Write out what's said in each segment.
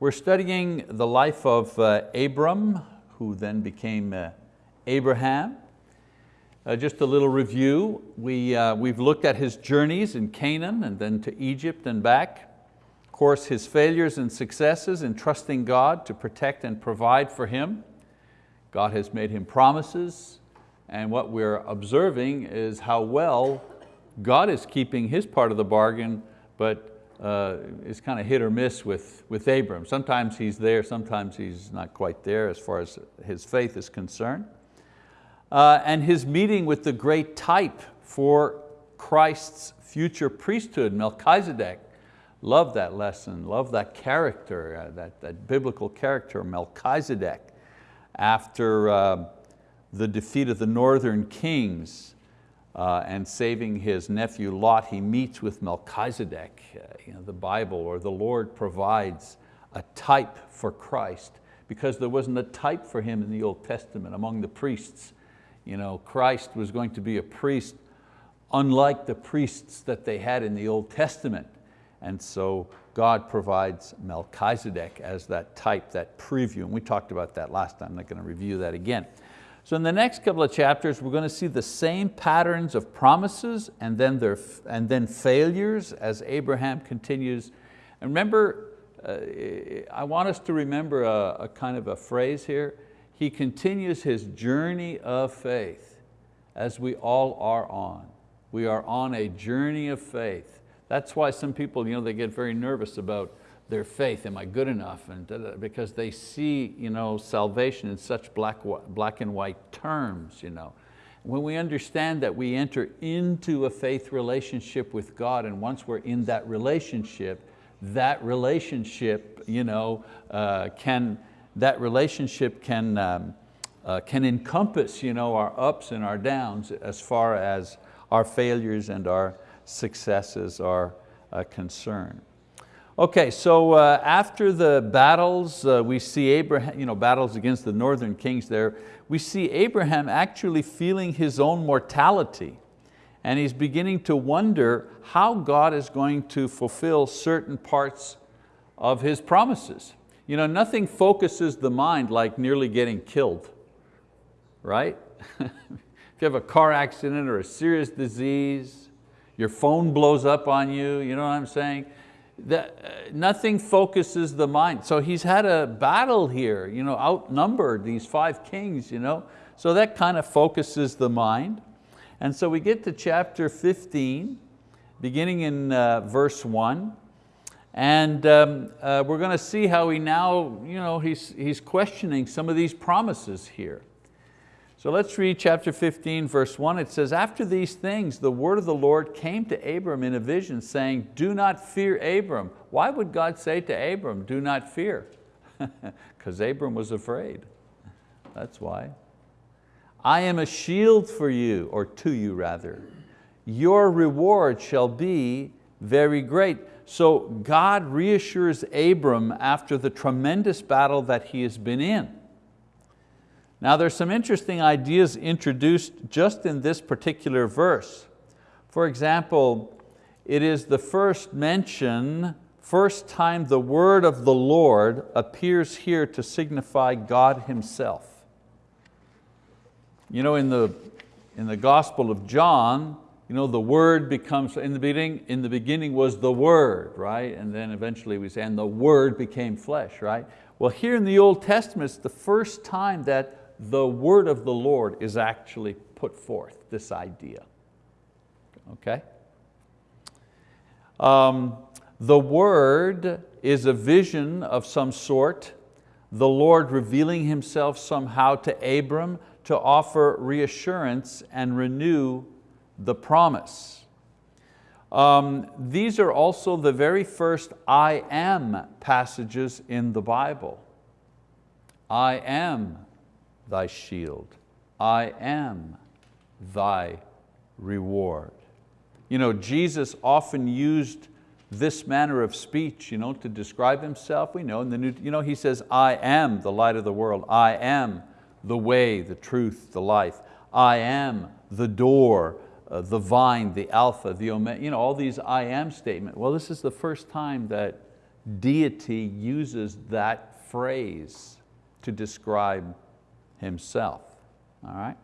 We're studying the life of uh, Abram, who then became uh, Abraham. Uh, just a little review. We, uh, we've looked at his journeys in Canaan and then to Egypt and back. Of course, his failures and successes in trusting God to protect and provide for him. God has made him promises, and what we're observing is how well God is keeping His part of the bargain, but uh, it's kind of hit or miss with, with Abram. Sometimes he's there, sometimes he's not quite there as far as his faith is concerned. Uh, and his meeting with the great type for Christ's future priesthood, Melchizedek. Love that lesson, love that character, uh, that, that biblical character, Melchizedek. After uh, the defeat of the northern kings uh, and saving his nephew Lot, he meets with Melchizedek. Uh, you know, the Bible or the Lord provides a type for Christ because there wasn't a type for him in the Old Testament among the priests. You know, Christ was going to be a priest unlike the priests that they had in the Old Testament. And so God provides Melchizedek as that type, that preview. And we talked about that last time, I'm not going to review that again. So in the next couple of chapters, we're going to see the same patterns of promises and then, their, and then failures as Abraham continues. And remember, uh, I want us to remember a, a kind of a phrase here. He continues his journey of faith as we all are on. We are on a journey of faith. That's why some people, you know, they get very nervous about their faith, am I good enough? And da, da, because they see you know, salvation in such black, black and white terms. You know. When we understand that we enter into a faith relationship with God and once we're in that relationship, that relationship, you know, uh, can, that relationship can, um, uh, can encompass you know, our ups and our downs as far as our failures and our successes are uh, concerned. Okay, so uh, after the battles, uh, we see Abraham, you know, battles against the northern kings there, we see Abraham actually feeling his own mortality and he's beginning to wonder how God is going to fulfill certain parts of His promises. You know, nothing focuses the mind like nearly getting killed, right? if you have a car accident or a serious disease, your phone blows up on you, you know what I'm saying? That, uh, nothing focuses the mind. So he's had a battle here, you know, outnumbered these five kings, you know. So that kind of focuses the mind. And so we get to chapter 15, beginning in uh, verse one, and um, uh, we're going to see how he now, you know, he's, he's questioning some of these promises here. So let's read chapter 15, verse one. It says, after these things, the word of the Lord came to Abram in a vision saying, do not fear Abram. Why would God say to Abram, do not fear? Because Abram was afraid, that's why. I am a shield for you, or to you rather. Your reward shall be very great. So God reassures Abram after the tremendous battle that he has been in. Now there's some interesting ideas introduced just in this particular verse. For example, it is the first mention, first time the word of the Lord appears here to signify God Himself. You know, in the, in the Gospel of John, you know, the word becomes, in the beginning, in the beginning was the word, right? And then eventually we say, and the word became flesh, right? Well, here in the Old Testament, it's the first time that the word of the Lord is actually put forth, this idea, okay? Um, the word is a vision of some sort, the Lord revealing Himself somehow to Abram to offer reassurance and renew the promise. Um, these are also the very first I am passages in the Bible. I am thy shield. I am thy reward. You know, Jesus often used this manner of speech you know, to describe himself. We know, in the new, you know, he says, I am the light of the world. I am the way, the truth, the life. I am the door, uh, the vine, the alpha, the omega, you know, all these I am statements. Well, this is the first time that deity uses that phrase to describe himself, all right?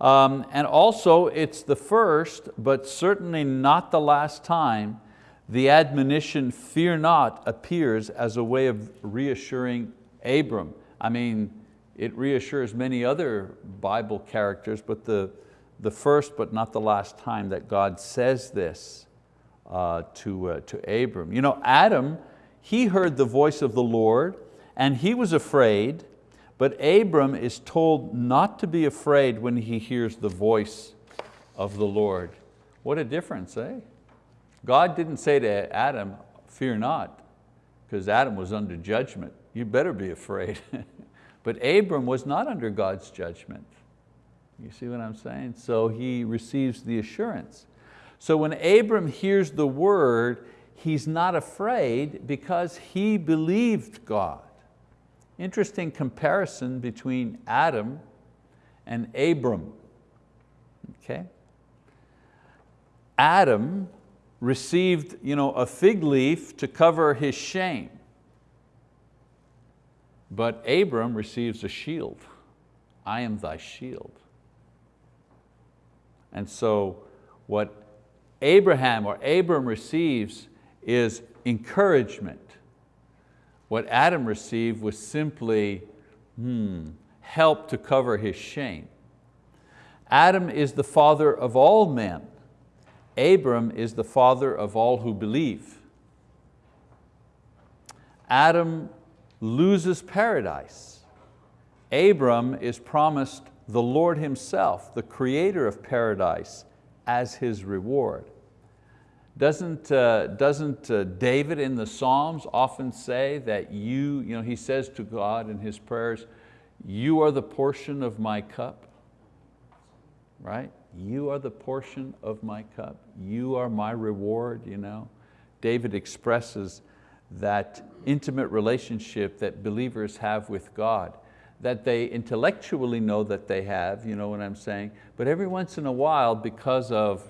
Um, and also it's the first, but certainly not the last time the admonition, fear not, appears as a way of reassuring Abram. I mean, it reassures many other Bible characters, but the, the first but not the last time that God says this uh, to, uh, to Abram. You know, Adam, he heard the voice of the Lord and he was afraid, but Abram is told not to be afraid when he hears the voice of the Lord. What a difference, eh? God didn't say to Adam, fear not, because Adam was under judgment. You better be afraid. but Abram was not under God's judgment. You see what I'm saying? So he receives the assurance. So when Abram hears the word, he's not afraid because he believed God. Interesting comparison between Adam and Abram. Okay? Adam received you know, a fig leaf to cover his shame. But Abram receives a shield. I am thy shield. And so what Abraham or Abram receives is encouragement. What Adam received was simply hmm, help to cover his shame. Adam is the father of all men. Abram is the father of all who believe. Adam loses paradise. Abram is promised the Lord himself, the creator of paradise, as his reward. Doesn't, uh, doesn't uh, David in the Psalms often say that you, you know, he says to God in his prayers, you are the portion of my cup, right? You are the portion of my cup. You are my reward. You know? David expresses that intimate relationship that believers have with God, that they intellectually know that they have, you know what I'm saying? But every once in a while, because of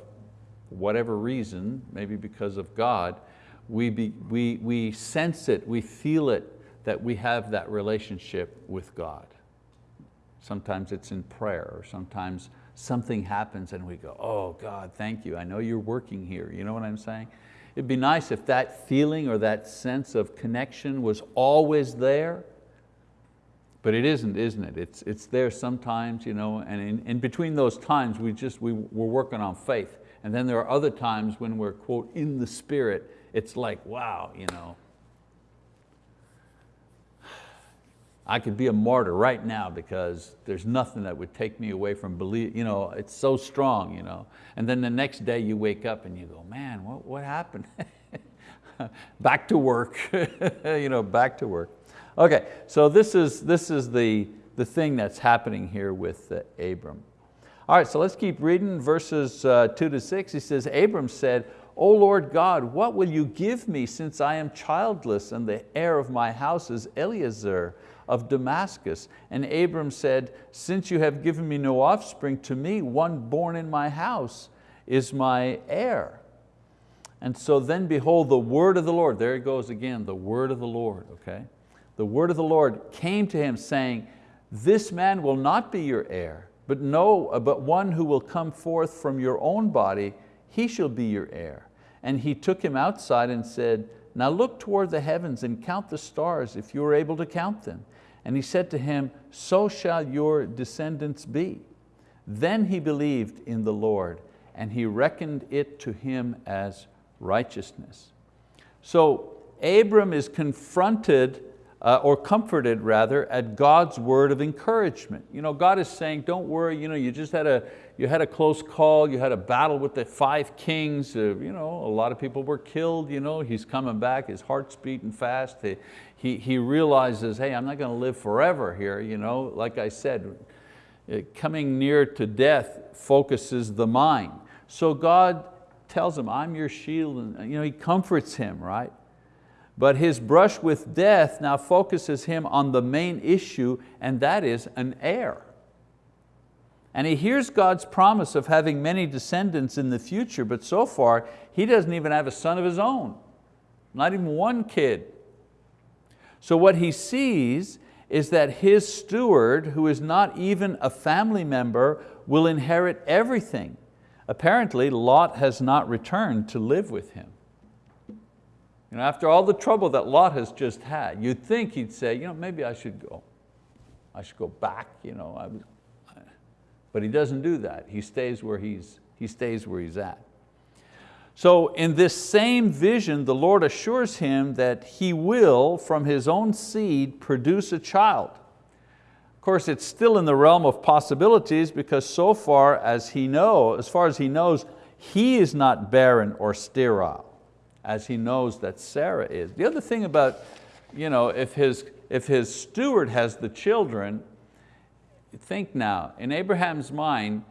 whatever reason, maybe because of God, we, be, we, we sense it, we feel it, that we have that relationship with God. Sometimes it's in prayer, or sometimes something happens and we go, oh God, thank you, I know you're working here. You know what I'm saying? It'd be nice if that feeling or that sense of connection was always there, but it isn't, isn't it? It's, it's there sometimes, you know, and in, in between those times we just, we, we're working on faith. And then there are other times when we're, quote, in the spirit, it's like, wow, you know, I could be a martyr right now because there's nothing that would take me away from belief. You know, it's so strong. You know? And then the next day you wake up and you go, man, what, what happened? back to work, you know, back to work. Okay, so this is, this is the, the thing that's happening here with uh, Abram. All right, so let's keep reading verses uh, two to six. He says, Abram said, O Lord God, what will you give me since I am childless and the heir of my house is Eliezer? of Damascus. And Abram said, since you have given me no offspring, to me one born in my house is my heir. And so then behold, the word of the Lord, there it goes again, the word of the Lord, okay? The word of the Lord came to him saying, this man will not be your heir, but, no, uh, but one who will come forth from your own body, he shall be your heir. And he took him outside and said, now look toward the heavens and count the stars if you are able to count them. And he said to him, so shall your descendants be. Then he believed in the Lord and he reckoned it to him as righteousness. So Abram is confronted uh, or comforted rather at God's word of encouragement. You know, God is saying, don't worry, you, know, you just had a, you had a close call, you had a battle with the five kings, uh, you know, a lot of people were killed, you know, he's coming back, his heart's beating fast, he, he, he realizes, hey, I'm not going to live forever here, you know, like I said, uh, coming near to death focuses the mind. So God tells him, I'm your shield, and you know, he comforts him, right? But his brush with death now focuses him on the main issue, and that is an heir. And he hears God's promise of having many descendants in the future, but so far he doesn't even have a son of his own. not even one kid. So what he sees is that his steward, who is not even a family member, will inherit everything. Apparently, Lot has not returned to live with him. You know, after all the trouble that Lot has just had, you'd think he'd say, you know, maybe I should go. I should go back. You know, I, but he doesn't do that. He stays where he's, he stays where he's at. So in this same vision, the Lord assures him that he will, from his own seed, produce a child. Of course, it's still in the realm of possibilities because so far as he knows, as far as he knows, he is not barren or sterile, as he knows that Sarah is. The other thing about, you know, if his, if his steward has the children, think now, in Abraham's mind,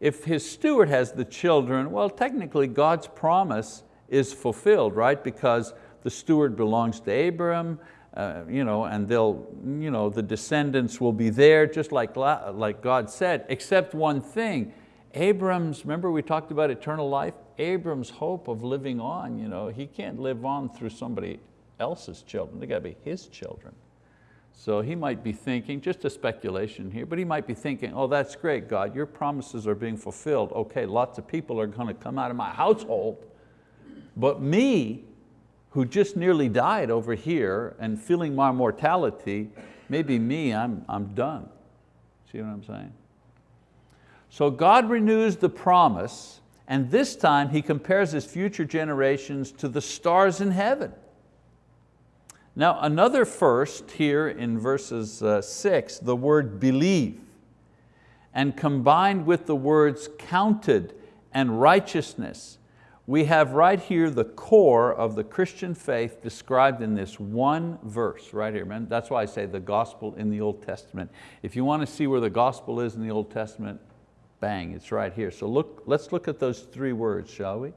if his steward has the children, well, technically God's promise is fulfilled, right? Because the steward belongs to Abram, uh, you know, and they'll, you know, the descendants will be there, just like, like God said, except one thing. Abram's, remember we talked about eternal life? Abram's hope of living on, you know, he can't live on through somebody else's children. They got to be his children. So he might be thinking, just a speculation here, but he might be thinking, oh, that's great, God, your promises are being fulfilled. Okay, lots of people are going to come out of my household, but me, who just nearly died over here and feeling my mortality, maybe me, I'm, I'm done. See what I'm saying? So God renews the promise, and this time He compares His future generations to the stars in heaven. Now another first here in verses uh, six, the word believe, and combined with the words counted and righteousness, we have right here the core of the Christian faith described in this one verse right here. Man. That's why I say the gospel in the Old Testament. If you want to see where the gospel is in the Old Testament, bang, it's right here. So look, let's look at those three words, shall we?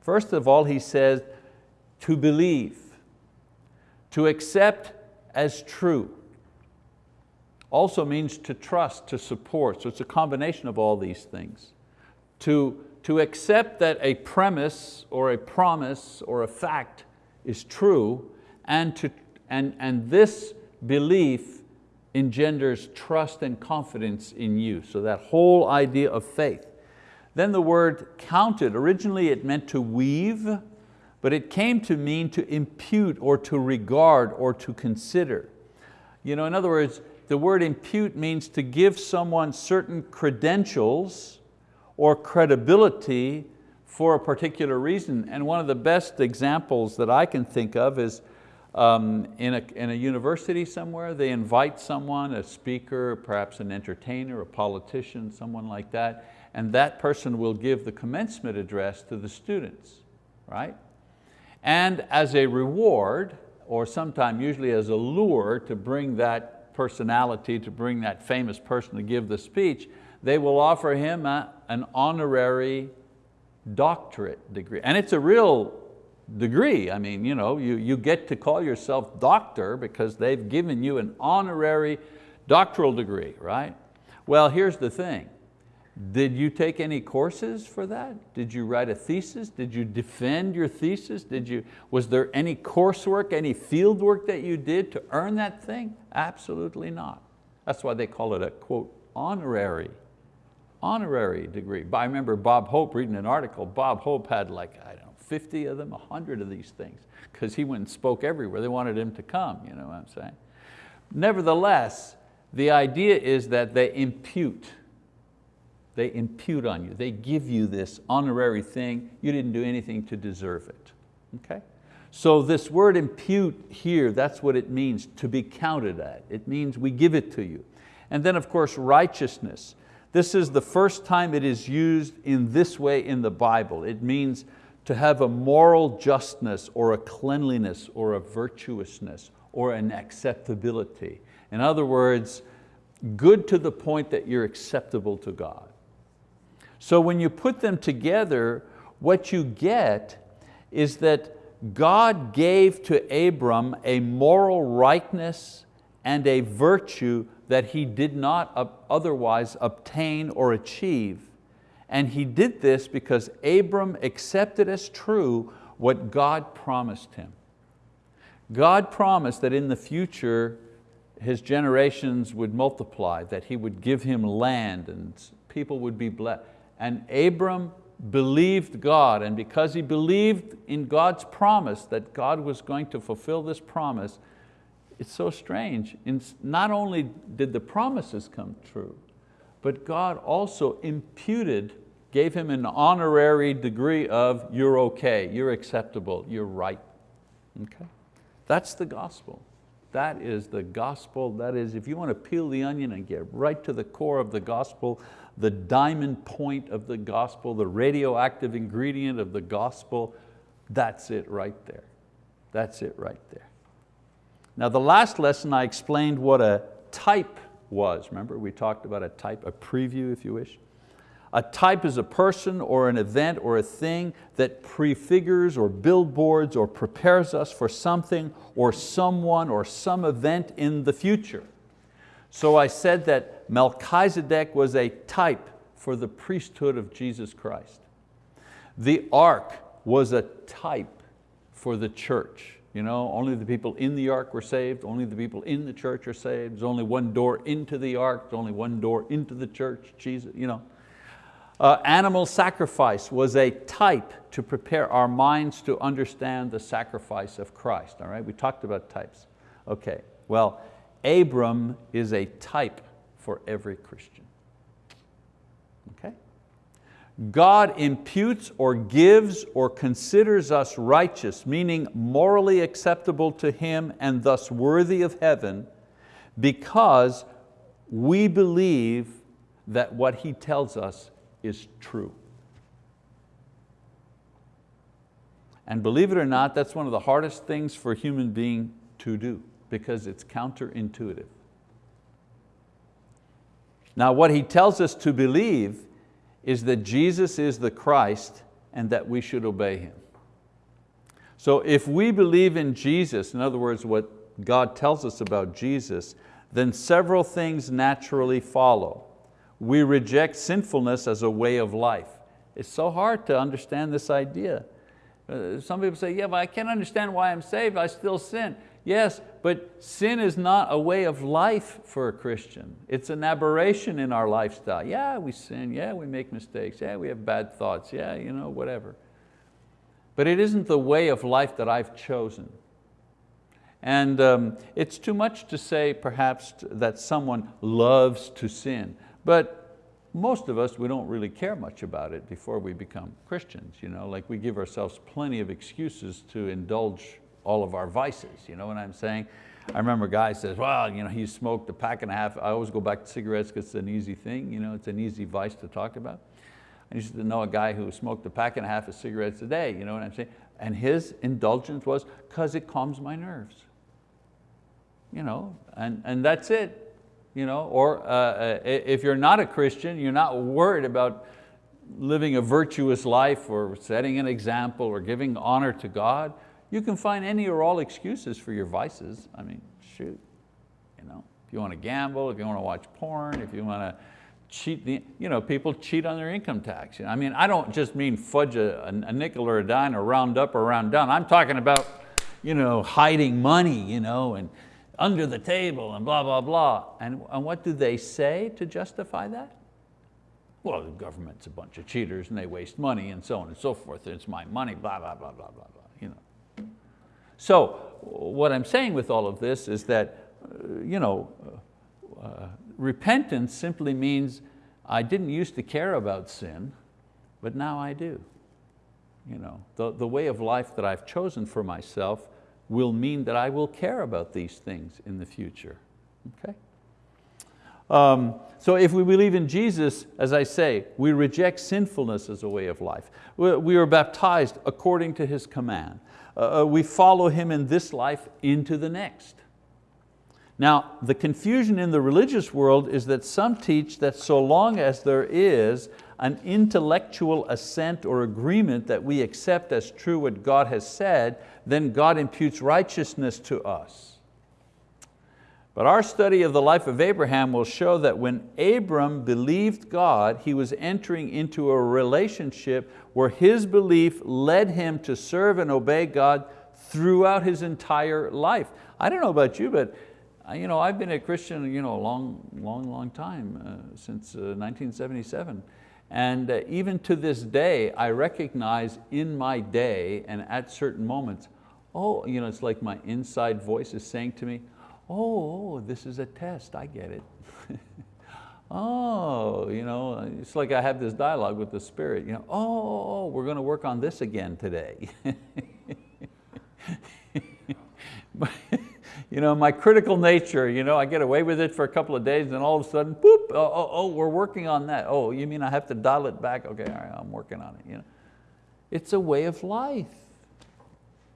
First of all, he says, to believe to accept as true also means to trust, to support. So it's a combination of all these things. To, to accept that a premise or a promise or a fact is true and, to, and, and this belief engenders trust and confidence in you. So that whole idea of faith. Then the word counted, originally it meant to weave but it came to mean to impute or to regard or to consider. You know, in other words, the word impute means to give someone certain credentials or credibility for a particular reason. And one of the best examples that I can think of is um, in, a, in a university somewhere, they invite someone, a speaker, perhaps an entertainer, a politician, someone like that, and that person will give the commencement address to the students, right? And as a reward, or sometime usually as a lure to bring that personality, to bring that famous person to give the speech, they will offer him a, an honorary doctorate degree. And it's a real degree. I mean, you, know, you, you get to call yourself doctor because they've given you an honorary doctoral degree, right? Well, here's the thing. Did you take any courses for that? Did you write a thesis? Did you defend your thesis? Did you, was there any coursework, any field work that you did to earn that thing? Absolutely not. That's why they call it a quote, honorary, honorary degree. But I remember Bob Hope reading an article, Bob Hope had like, I don't 50 of them, 100 of these things, because he went and spoke everywhere. They wanted him to come, you know what I'm saying? Nevertheless, the idea is that they impute they impute on you. They give you this honorary thing. You didn't do anything to deserve it. Okay? So this word impute here, that's what it means, to be counted at. It means we give it to you. And then of course righteousness. This is the first time it is used in this way in the Bible. It means to have a moral justness or a cleanliness or a virtuousness or an acceptability. In other words, good to the point that you're acceptable to God. So when you put them together, what you get is that God gave to Abram a moral rightness and a virtue that he did not otherwise obtain or achieve. And he did this because Abram accepted as true what God promised him. God promised that in the future his generations would multiply, that he would give him land and people would be blessed. And Abram believed God, and because he believed in God's promise that God was going to fulfill this promise, it's so strange. Not only did the promises come true, but God also imputed, gave him an honorary degree of you're okay, you're acceptable, you're right. Okay? That's the gospel. That is the gospel. That is, if you want to peel the onion and get right to the core of the gospel, the diamond point of the gospel, the radioactive ingredient of the gospel, that's it right there. That's it right there. Now the last lesson I explained what a type was. Remember we talked about a type, a preview if you wish. A type is a person or an event or a thing that prefigures or billboards or prepares us for something or someone or some event in the future. So I said that Melchizedek was a type for the priesthood of Jesus Christ. The ark was a type for the church. You know, only the people in the ark were saved, only the people in the church are saved. There's only one door into the ark, there's only one door into the church, Jesus, you know. Uh, animal sacrifice was a type to prepare our minds to understand the sacrifice of Christ. All right, we talked about types. Okay, well, Abram is a type for every Christian. God imputes or gives or considers us righteous, meaning morally acceptable to Him and thus worthy of heaven because we believe that what He tells us is true. And believe it or not, that's one of the hardest things for a human being to do because it's counterintuitive. Now what he tells us to believe is that Jesus is the Christ and that we should obey Him. So if we believe in Jesus, in other words, what God tells us about Jesus, then several things naturally follow we reject sinfulness as a way of life. It's so hard to understand this idea. Uh, some people say, yeah, but I can't understand why I'm saved, I still sin. Yes, but sin is not a way of life for a Christian. It's an aberration in our lifestyle. Yeah, we sin, yeah, we make mistakes, yeah, we have bad thoughts, yeah, you know, whatever. But it isn't the way of life that I've chosen. And um, it's too much to say perhaps that someone loves to sin. But most of us, we don't really care much about it before we become Christians. You know? Like we give ourselves plenty of excuses to indulge all of our vices, you know what I'm saying? I remember a guy says, well, you know, he smoked a pack and a half. I always go back to cigarettes because it's an easy thing, you know, it's an easy vice to talk about. I used to know a guy who smoked a pack and a half of cigarettes a day, you know what I'm saying? And his indulgence was, because it calms my nerves. You know, and, and that's it you know, or uh, uh if you're not a Christian, you're not worried about living a virtuous life or setting an example or giving honor to God, you can find any or all excuses for your vices. I mean, shoot, you know, if you want to gamble, if you want to watch porn, if you want to cheat, the, you know, people cheat on their income tax. I mean, I don't just mean fudge a, a nickel or a dime or round up or round down. I'm talking about you know, hiding money you know, and under the table and blah, blah, blah. And, and what do they say to justify that? Well, the government's a bunch of cheaters and they waste money and so on and so forth. It's my money, blah, blah, blah, blah, blah, blah. So what I'm saying with all of this is that uh, you know, uh, repentance simply means I didn't used to care about sin, but now I do. You know, the, the way of life that I've chosen for myself will mean that I will care about these things in the future, okay? Um, so if we believe in Jesus, as I say, we reject sinfulness as a way of life. We are baptized according to His command. Uh, uh, we follow Him in this life into the next. Now, the confusion in the religious world is that some teach that so long as there is an intellectual assent or agreement that we accept as true what God has said, then God imputes righteousness to us. But our study of the life of Abraham will show that when Abram believed God, he was entering into a relationship where his belief led him to serve and obey God throughout his entire life. I don't know about you, but uh, you know, I've been a Christian you know, a long, long, long time, uh, since uh, 1977. And uh, even to this day, I recognize in my day and at certain moments, oh, you know, it's like my inside voice is saying to me, Oh, oh, this is a test, I get it. oh, you know, it's like I have this dialogue with the Spirit, you know, oh, oh, oh we're going to work on this again today. you know, my critical nature, you know, I get away with it for a couple of days and all of a sudden, boop, oh, oh, oh, we're working on that. Oh, you mean I have to dial it back? Okay, all right, I'm working on it. You know? It's a way of life.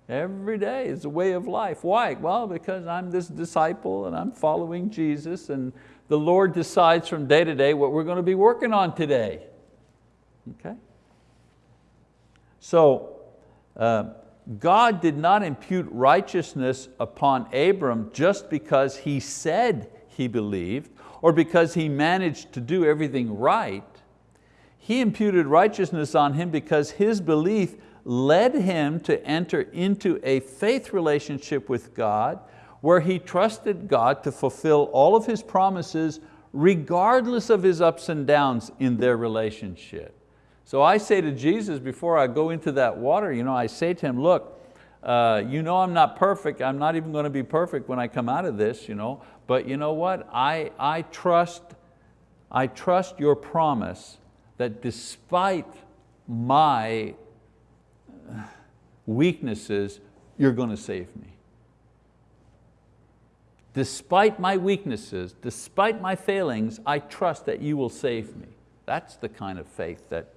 Every day is a way of life. Why? Well, because I'm this disciple and I'm following Jesus and the Lord decides from day to day what we're going to be working on today. Okay? So, uh, God did not impute righteousness upon Abram just because he said he believed or because he managed to do everything right. He imputed righteousness on him because his belief led him to enter into a faith relationship with God where he trusted God to fulfill all of his promises regardless of his ups and downs in their relationship. So I say to Jesus before I go into that water, you know, I say to him, look, uh, you know I'm not perfect, I'm not even going to be perfect when I come out of this, you know, but you know what, I, I, trust, I trust your promise that despite my weaknesses, you're going to save me. Despite my weaknesses, despite my failings, I trust that you will save me. That's the kind of faith that,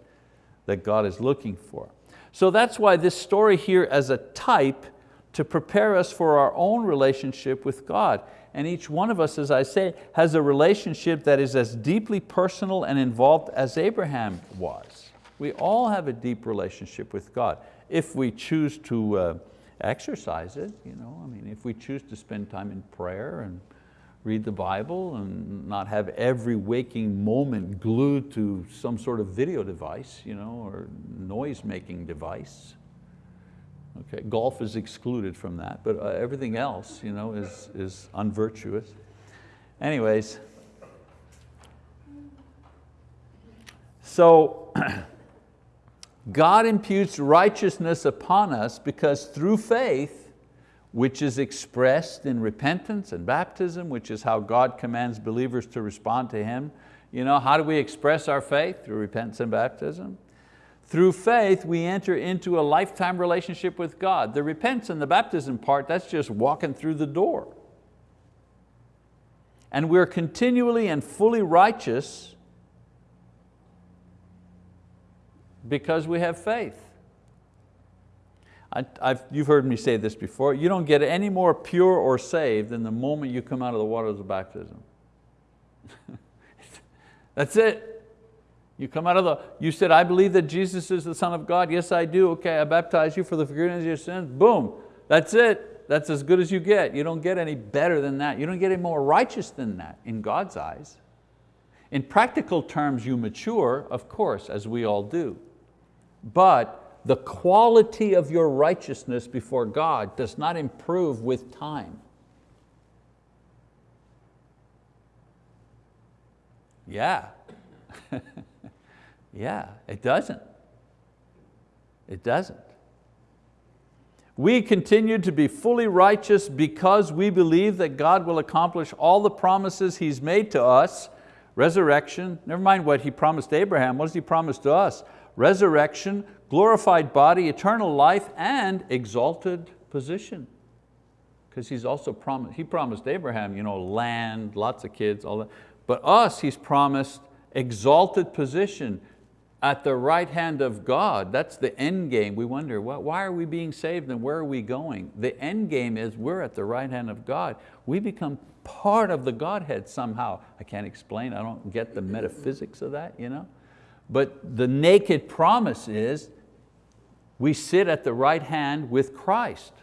that God is looking for. So that's why this story here as a type to prepare us for our own relationship with God. And each one of us, as I say, has a relationship that is as deeply personal and involved as Abraham was. We all have a deep relationship with God if we choose to uh, exercise it. You know? I mean, if we choose to spend time in prayer and read the Bible and not have every waking moment glued to some sort of video device you know, or noise-making device. Okay, golf is excluded from that, but uh, everything else you know, is, is unvirtuous. Anyways, so God imputes righteousness upon us because through faith, which is expressed in repentance and baptism, which is how God commands believers to respond to Him. You know, how do we express our faith? Through repentance and baptism. Through faith, we enter into a lifetime relationship with God. The repentance and the baptism part, that's just walking through the door. And we're continually and fully righteous because we have faith. I, you've heard me say this before, you don't get any more pure or saved than the moment you come out of the waters of baptism. That's it. You come out of the, you said, I believe that Jesus is the Son of God. Yes, I do. Okay, I baptize you for the forgiveness of your sins. Boom, that's it. That's as good as you get. You don't get any better than that. You don't get any more righteous than that in God's eyes. In practical terms, you mature, of course, as we all do. But the quality of your righteousness before God does not improve with time. Yeah, yeah, it doesn't. It doesn't. We continue to be fully righteous because we believe that God will accomplish all the promises He's made to us, resurrection, never mind what He promised Abraham, what does He promise to us? Resurrection, glorified body, eternal life, and exalted position. Because he's also promised, he promised Abraham you know, land, lots of kids, all that. But us, he's promised exalted position at the right hand of God. That's the end game. We wonder, well, why are we being saved and where are we going? The end game is we're at the right hand of God. We become part of the Godhead somehow. I can't explain, I don't get the metaphysics of that. You know? But the naked promise is we sit at the right hand with Christ.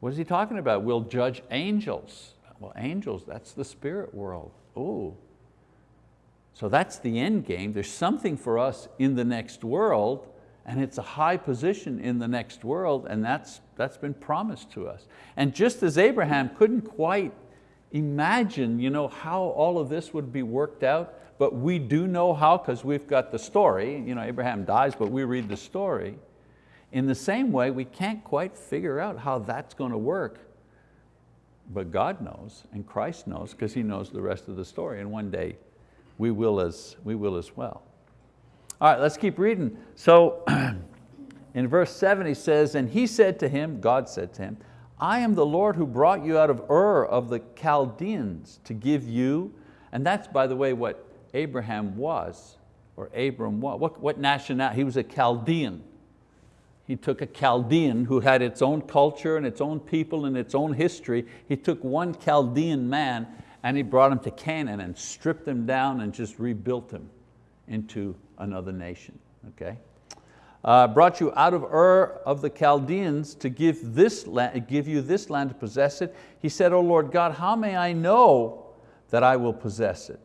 What is he talking about? We'll judge angels. Well, angels, that's the spirit world. Oh, so that's the end game. There's something for us in the next world, and it's a high position in the next world and that's, that's been promised to us. And just as Abraham couldn't quite imagine you know, how all of this would be worked out, but we do know how because we've got the story. You know, Abraham dies, but we read the story. In the same way, we can't quite figure out how that's going to work. But God knows and Christ knows because He knows the rest of the story and one day we will as, we will as well. All right, let's keep reading. So in verse seven he says, and he said to him, God said to him, I am the Lord who brought you out of Ur of the Chaldeans to give you, and that's by the way what Abraham was, or Abram was. What, what nationality? He was a Chaldean. He took a Chaldean who had its own culture and its own people and its own history. He took one Chaldean man and he brought him to Canaan and stripped him down and just rebuilt him into another nation, okay? Uh, brought you out of Ur of the Chaldeans to give, this land, give you this land to possess it. He said, O Lord God, how may I know that I will possess it?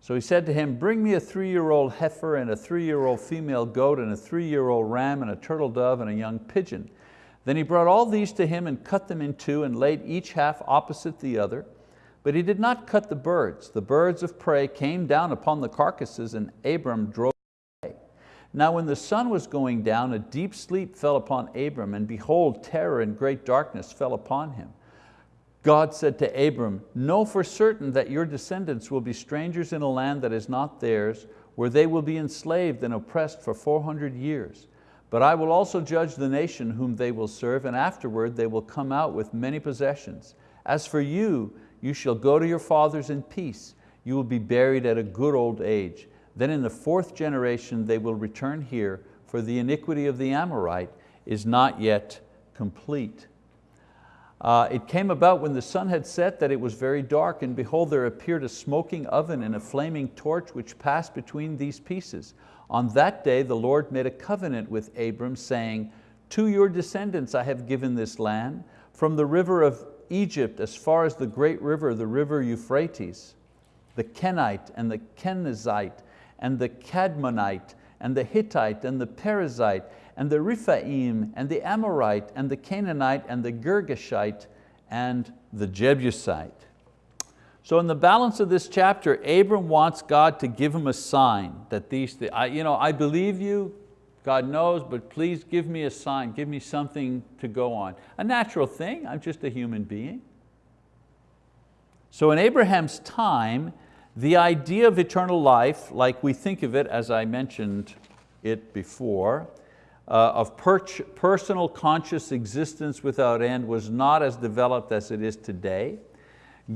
So he said to him, bring me a three-year-old heifer and a three-year-old female goat and a three-year-old ram and a turtle dove and a young pigeon. Then he brought all these to him and cut them in two and laid each half opposite the other. But he did not cut the birds. The birds of prey came down upon the carcasses and Abram drove. Now when the sun was going down, a deep sleep fell upon Abram and behold, terror and great darkness fell upon him. God said to Abram, know for certain that your descendants will be strangers in a land that is not theirs, where they will be enslaved and oppressed for 400 years. But I will also judge the nation whom they will serve, and afterward they will come out with many possessions. As for you, you shall go to your fathers in peace. You will be buried at a good old age. Then in the fourth generation they will return here, for the iniquity of the Amorite is not yet complete. Uh, it came about when the sun had set that it was very dark, and behold, there appeared a smoking oven and a flaming torch which passed between these pieces. On that day the Lord made a covenant with Abram, saying, To your descendants I have given this land, from the river of Egypt as far as the great river, the river Euphrates, the Kenite and the Kenizzite and the Cadmonite and the Hittite and the Perizzite and the Rephaim, and the Amorite, and the Canaanite, and the Girgashite, and the Jebusite. So in the balance of this chapter, Abram wants God to give him a sign that these, I, you know, I believe you, God knows, but please give me a sign, give me something to go on. A natural thing, I'm just a human being. So in Abraham's time, the idea of eternal life, like we think of it, as I mentioned it before, uh, of per personal conscious existence without end was not as developed as it is today.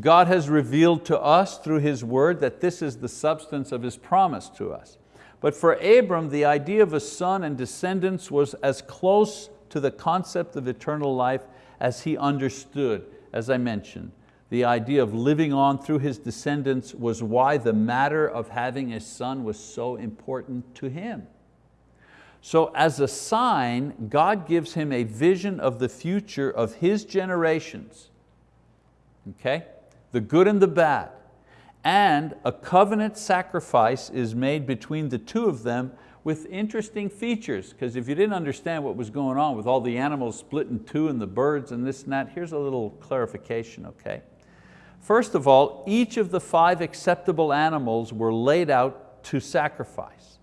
God has revealed to us through His word that this is the substance of His promise to us. But for Abram, the idea of a son and descendants was as close to the concept of eternal life as he understood, as I mentioned. The idea of living on through his descendants was why the matter of having a son was so important to him. So as a sign, God gives him a vision of the future of his generations, okay? the good and the bad. And a covenant sacrifice is made between the two of them with interesting features, because if you didn't understand what was going on with all the animals split in two and the birds and this and that, here's a little clarification, okay? First of all, each of the five acceptable animals were laid out to sacrifice.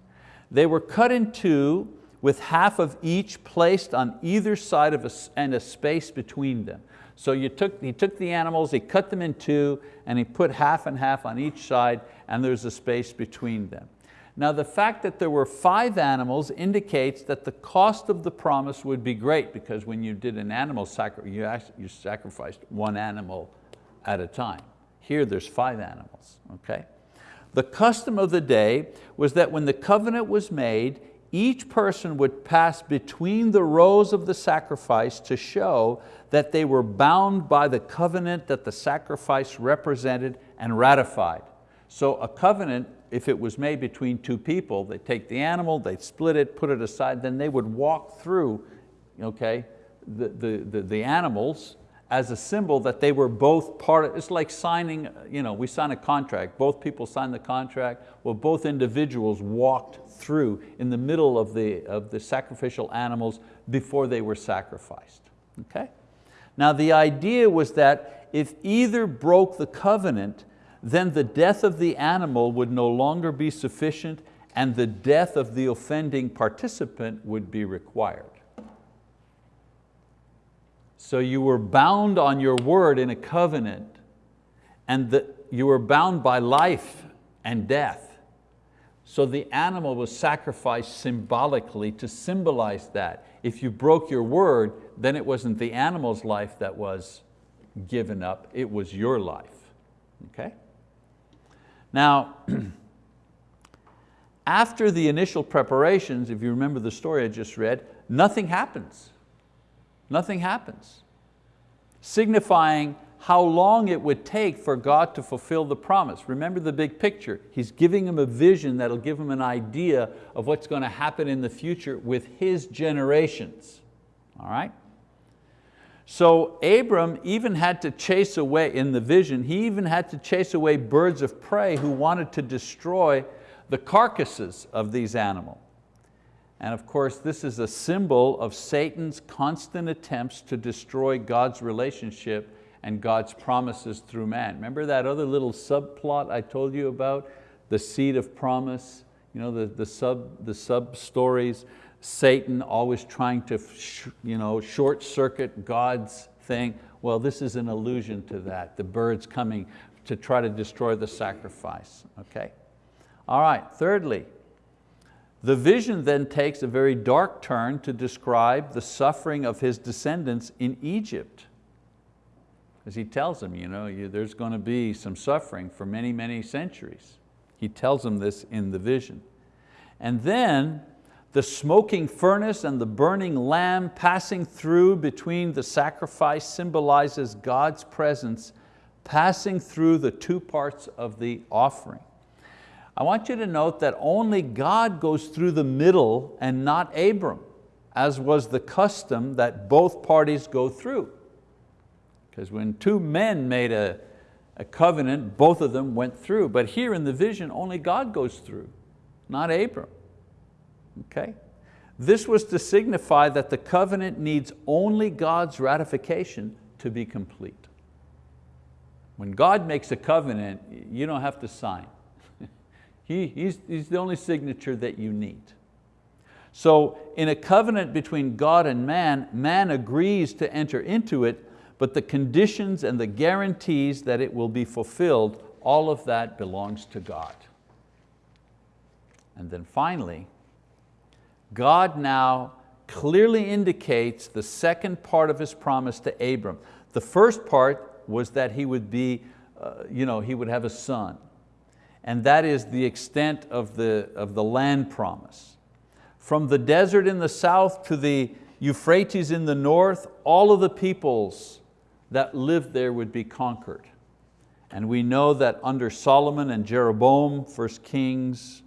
They were cut in two with half of each placed on either side of a, and a space between them. So you took, he took the animals, he cut them in two, and he put half and half on each side, and there's a space between them. Now the fact that there were five animals indicates that the cost of the promise would be great because when you did an animal sacrifice, you, you sacrificed one animal at a time. Here there's five animals, okay? The custom of the day was that when the covenant was made, each person would pass between the rows of the sacrifice to show that they were bound by the covenant that the sacrifice represented and ratified. So a covenant, if it was made between two people, they'd take the animal, they'd split it, put it aside, then they would walk through okay, the, the, the, the animals as a symbol that they were both part of, it's like signing, you know, we sign a contract, both people sign the contract, well both individuals walked through in the middle of the, of the sacrificial animals before they were sacrificed, okay? Now the idea was that if either broke the covenant, then the death of the animal would no longer be sufficient and the death of the offending participant would be required. So you were bound on your word in a covenant and the, you were bound by life and death. So the animal was sacrificed symbolically to symbolize that. If you broke your word, then it wasn't the animal's life that was given up, it was your life, okay? Now, after the initial preparations, if you remember the story I just read, nothing happens. Nothing happens. Signifying how long it would take for God to fulfill the promise. Remember the big picture. He's giving him a vision that'll give him an idea of what's going to happen in the future with his generations. All right? So Abram even had to chase away, in the vision, he even had to chase away birds of prey who wanted to destroy the carcasses of these animals. And of course, this is a symbol of Satan's constant attempts to destroy God's relationship and God's promises through man. Remember that other little subplot I told you about? The seed of promise, you know, the, the, sub, the sub stories, Satan always trying to you know, short circuit God's thing. Well, this is an allusion to that, the birds coming to try to destroy the sacrifice, okay? All right, thirdly, the vision then takes a very dark turn to describe the suffering of his descendants in Egypt. As he tells them, you know, there's going to be some suffering for many, many centuries. He tells them this in the vision. And then the smoking furnace and the burning lamb passing through between the sacrifice symbolizes God's presence passing through the two parts of the offering. I want you to note that only God goes through the middle and not Abram, as was the custom that both parties go through. Because when two men made a, a covenant, both of them went through. But here in the vision, only God goes through, not Abram. Okay? This was to signify that the covenant needs only God's ratification to be complete. When God makes a covenant, you don't have to sign. He, he's, he's the only signature that you need. So in a covenant between God and man, man agrees to enter into it, but the conditions and the guarantees that it will be fulfilled, all of that belongs to God. And then finally, God now clearly indicates the second part of His promise to Abram. The first part was that he would be, uh, you know, he would have a son and that is the extent of the, of the land promise. From the desert in the south to the Euphrates in the north, all of the peoples that lived there would be conquered. And we know that under Solomon and Jeroboam, 1 Kings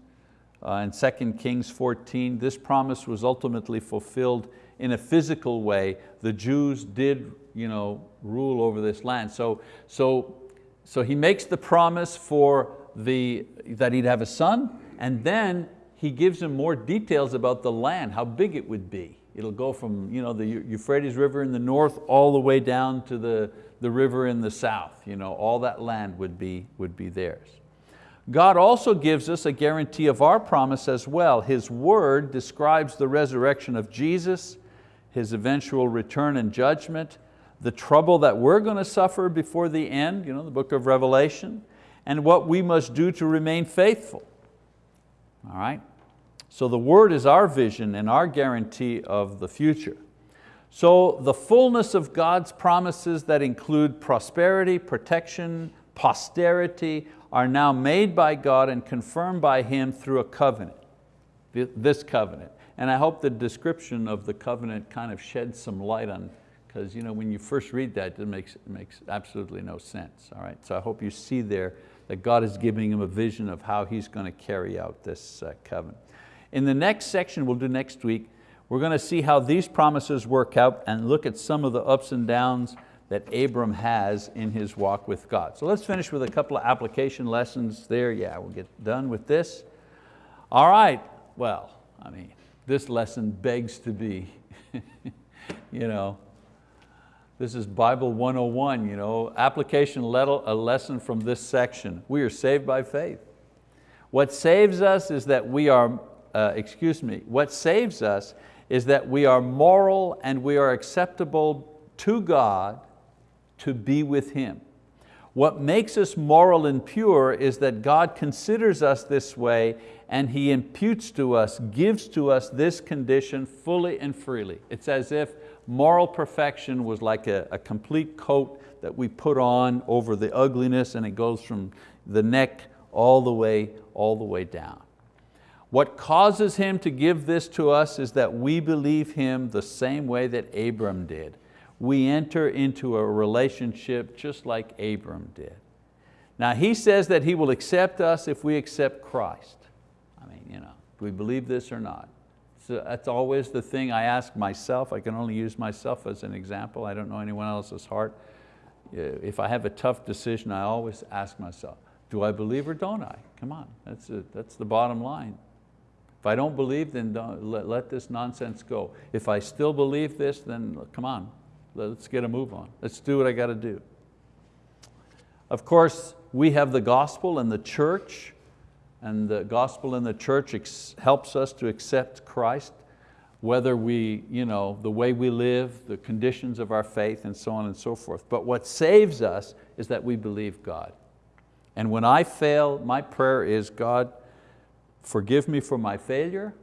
uh, and 2 Kings 14, this promise was ultimately fulfilled in a physical way. The Jews did you know, rule over this land. So, so, so he makes the promise for the, that he'd have a son, and then he gives him more details about the land, how big it would be. It'll go from you know, the Euphrates River in the north all the way down to the, the river in the south. You know, all that land would be, would be theirs. God also gives us a guarantee of our promise as well. His word describes the resurrection of Jesus, His eventual return and judgment, the trouble that we're going to suffer before the end, you know, the book of Revelation, and what we must do to remain faithful. All right? So the word is our vision and our guarantee of the future. So the fullness of God's promises that include prosperity, protection, posterity are now made by God and confirmed by Him through a covenant, this covenant. And I hope the description of the covenant kind of sheds some light on, because you know, when you first read that, it makes, it makes absolutely no sense. All right? So I hope you see there that God is giving him a vision of how he's going to carry out this uh, covenant. In the next section we'll do next week, we're going to see how these promises work out and look at some of the ups and downs that Abram has in his walk with God. So let's finish with a couple of application lessons there. Yeah, we'll get done with this. All right, well, I mean, this lesson begs to be, you know, this is Bible 101, you know, application a lesson from this section. We are saved by faith. What saves us is that we are, uh, excuse me, what saves us is that we are moral and we are acceptable to God to be with Him. What makes us moral and pure is that God considers us this way and He imputes to us, gives to us this condition fully and freely. It's as if moral perfection was like a, a complete coat that we put on over the ugliness and it goes from the neck all the way, all the way down. What causes Him to give this to us is that we believe Him the same way that Abram did we enter into a relationship just like Abram did. Now he says that He will accept us if we accept Christ. I mean, you know, do we believe this or not? That's always the thing I ask myself. I can only use myself as an example. I don't know anyone else's heart. If I have a tough decision, I always ask myself, do I believe or don't I? Come on, that's, that's the bottom line. If I don't believe, then don't, let, let this nonsense go. If I still believe this, then come on, Let's get a move on. Let's do what I got to do. Of course, we have the gospel and the church, and the gospel and the church helps us to accept Christ, whether we, you know, the way we live, the conditions of our faith, and so on and so forth. But what saves us is that we believe God. And when I fail, my prayer is, God, forgive me for my failure,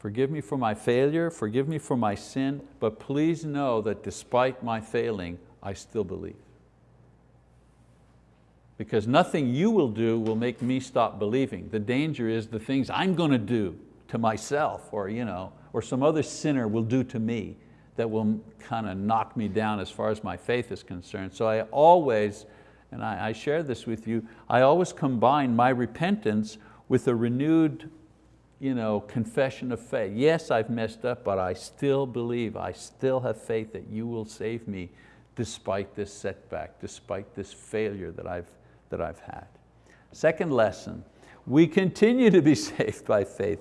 Forgive me for my failure, forgive me for my sin, but please know that despite my failing, I still believe. Because nothing you will do will make me stop believing. The danger is the things I'm going to do to myself or, you know, or some other sinner will do to me that will kind of knock me down as far as my faith is concerned. So I always, and I, I share this with you, I always combine my repentance with a renewed you know, confession of faith. Yes, I've messed up, but I still believe, I still have faith that you will save me despite this setback, despite this failure that I've, that I've had. Second lesson, we continue to be saved by faith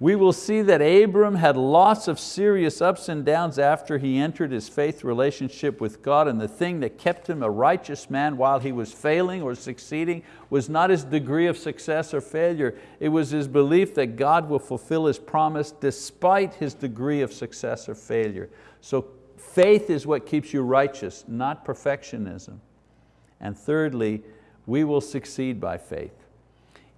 we will see that Abram had lots of serious ups and downs after he entered his faith relationship with God and the thing that kept him a righteous man while he was failing or succeeding was not his degree of success or failure, it was his belief that God will fulfill His promise despite his degree of success or failure. So faith is what keeps you righteous, not perfectionism. And thirdly, we will succeed by faith.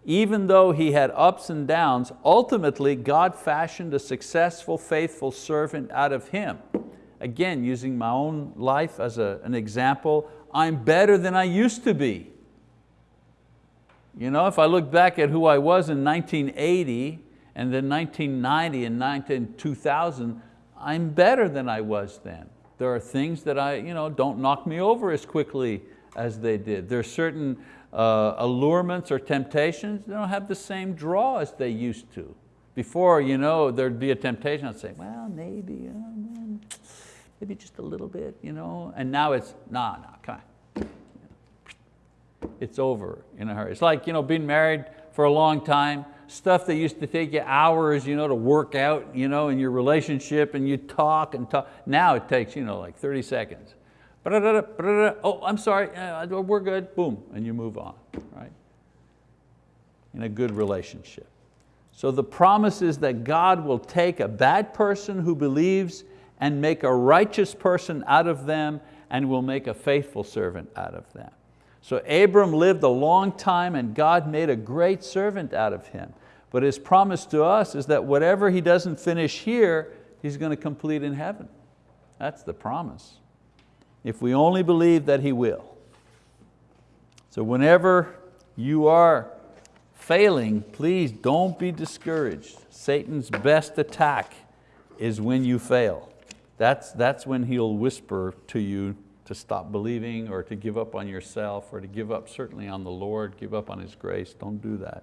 Even though he had ups and downs, ultimately God fashioned a successful, faithful servant out of him. Again, using my own life as a, an example, I'm better than I used to be. You know, if I look back at who I was in 1980 and then 1990 and 19, 2000, I'm better than I was then. There are things that I, you know, don't knock me over as quickly as they did. There are certain uh, allurements or temptations, they don't have the same draw as they used to. Before, you know, there'd be a temptation, I'd say, well, maybe, uh, maybe just a little bit, you know? and now it's, nah, nah, come on. It's over in a hurry. It's like you know, being married for a long time, stuff that used to take you hours you know, to work out you know, in your relationship and you talk and talk. Now it takes you know, like 30 seconds oh, I'm sorry, uh, we're good, boom, and you move on, right? In a good relationship. So the promise is that God will take a bad person who believes and make a righteous person out of them and will make a faithful servant out of them. So Abram lived a long time and God made a great servant out of him. But his promise to us is that whatever he doesn't finish here, he's going to complete in heaven. That's the promise if we only believe that He will. So whenever you are failing, please don't be discouraged. Satan's best attack is when you fail. That's, that's when he'll whisper to you to stop believing or to give up on yourself or to give up certainly on the Lord, give up on His grace. Don't do that.